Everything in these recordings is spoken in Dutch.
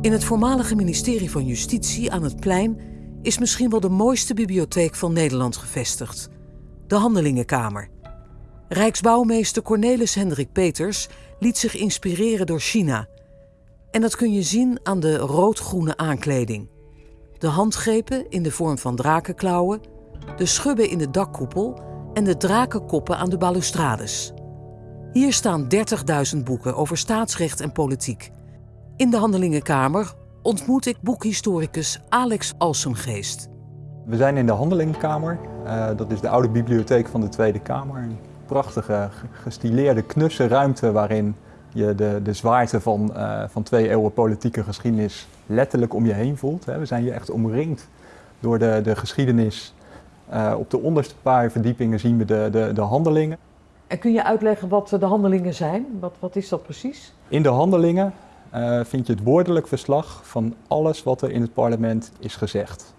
In het voormalige ministerie van Justitie aan het plein is misschien wel de mooiste bibliotheek van Nederland gevestigd: de Handelingenkamer. Rijksbouwmeester Cornelis Hendrik Peters liet zich inspireren door China. En dat kun je zien aan de rood-groene aankleding. De handgrepen in de vorm van drakenklauwen, de schubben in de dakkoepel en de drakenkoppen aan de balustrades. Hier staan 30.000 boeken over staatsrecht en politiek. In de Handelingenkamer ontmoet ik boekhistoricus Alex Alsemgeest. We zijn in de Handelingenkamer. Uh, dat is de oude bibliotheek van de Tweede Kamer. Een prachtige, gestileerde, knusse ruimte waarin je de, de zwaarte van, uh, van twee eeuwen politieke geschiedenis letterlijk om je heen voelt. We zijn hier echt omringd door de, de geschiedenis. Uh, op de onderste paar verdiepingen zien we de, de, de handelingen. En kun je uitleggen wat de handelingen zijn? Wat, wat is dat precies? In de handelingen uh, vind je het woordelijk verslag van alles wat er in het parlement is gezegd.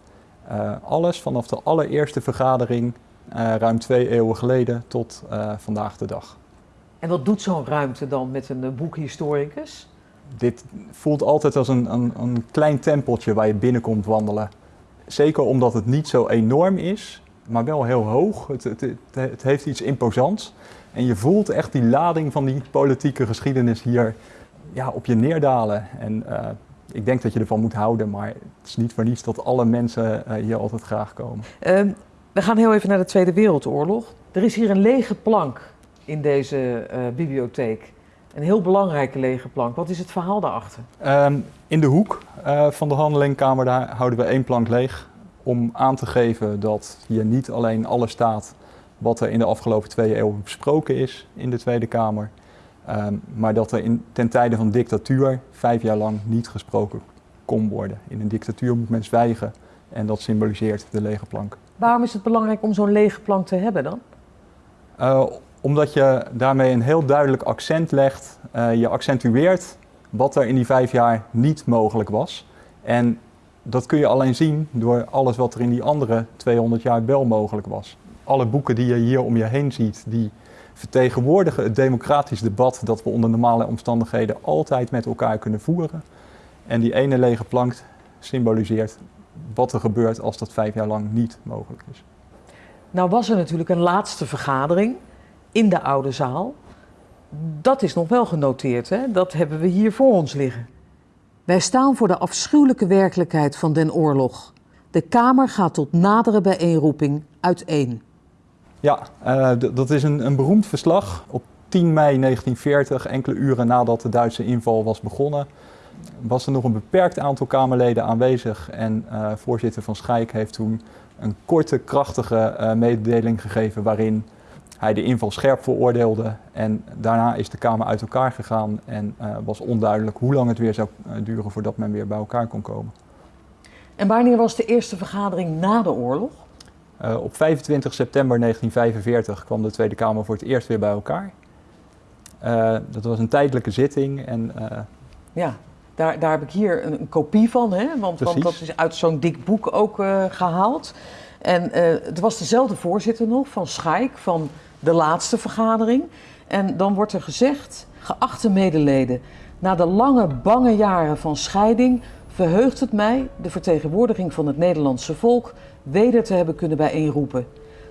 Uh, alles vanaf de allereerste vergadering, uh, ruim twee eeuwen geleden, tot vandaag de dag. En wat doet zo'n ruimte dan met een boekhistoricus? Dit voelt altijd als een, een, een klein tempeltje waar je binnenkomt wandelen. Zeker omdat het niet zo enorm is, maar wel heel hoog. Het, het, het, het heeft iets imposants. En je voelt echt die lading van die politieke geschiedenis hier ja, op je neerdalen. En uh, ik denk dat je ervan moet houden, maar het is niet voor niets dat alle mensen uh, hier altijd graag komen. Um, we gaan heel even naar de Tweede Wereldoorlog. Er is hier een lege plank in deze uh, bibliotheek. Een heel belangrijke lege plank. Wat is het verhaal daarachter? Um, in de hoek van de handelingkamer daar houden we één plank leeg. Om aan te geven dat hier niet alleen alles staat wat er in de afgelopen twee eeuwen besproken is in de Tweede Kamer. Um, maar dat er in, ten tijde van dictatuur vijf jaar lang niet gesproken kon worden. In een dictatuur moet men zwijgen en dat symboliseert de lege plank. Waarom is het belangrijk om zo'n lege plank te hebben dan? Uh, omdat je daarmee een heel duidelijk accent legt. Uh, je accentueert wat er in die vijf jaar niet mogelijk was. En dat kun je alleen zien door alles wat er in die andere 200 jaar wel mogelijk was. Alle boeken die je hier om je heen ziet, die vertegenwoordigen het democratisch debat dat we onder normale omstandigheden altijd met elkaar kunnen voeren. En die ene lege plank symboliseert wat er gebeurt als dat vijf jaar lang niet mogelijk is. Nou was er natuurlijk een laatste vergadering in de oude zaal. Dat is nog wel genoteerd, hè? dat hebben we hier voor ons liggen. Wij staan voor de afschuwelijke werkelijkheid van den oorlog. De Kamer gaat tot nadere bijeenroeping uiteen. Ja, uh, dat is een, een beroemd verslag. Op 10 mei 1940, enkele uren nadat de Duitse inval was begonnen, was er nog een beperkt aantal Kamerleden aanwezig. En uh, voorzitter van Schijk heeft toen een korte, krachtige uh, mededeling gegeven waarin hij de inval scherp veroordeelde. En daarna is de Kamer uit elkaar gegaan en was onduidelijk hoe lang het weer zou duren voordat men weer bij elkaar kon komen. En wanneer was de eerste vergadering na de oorlog? Uh, op 25 september 1945 kwam de Tweede Kamer voor het eerst weer bij elkaar. Uh, dat was een tijdelijke zitting en... Uh, ja, daar, daar heb ik hier een, een kopie van, hè? Want, want, dat is uit zo'n dik boek ook gehaald. En het was dezelfde voorzitter nog van Schaik, van de laatste vergadering. En dan wordt er gezegd, geachte medeleden, na de lange bange jaren van scheiding verheugt het mij, de vertegenwoordiging van het Nederlandse volk, weder te hebben kunnen bijeenroepen.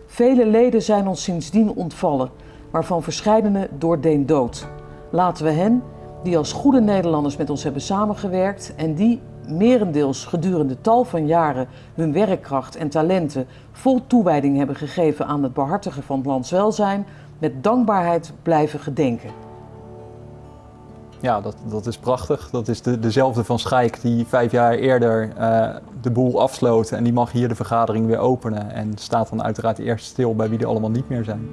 Vele leden zijn ons sindsdien ontvallen, waarvan verscheidene door deen dood. Laten we hen, die als goede Nederlanders met ons hebben samengewerkt en die, merendeels gedurende tal van jaren, hun werkkracht en talenten vol toewijding hebben gegeven aan het behartigen van het landswelzijn, met dankbaarheid blijven gedenken. Ja, dat, dat is prachtig. Dat is de, dezelfde van Schijk die vijf jaar eerder uh, de boel afsloot. En die mag hier de vergadering weer openen. En staat dan uiteraard eerst stil bij wie er allemaal niet meer zijn.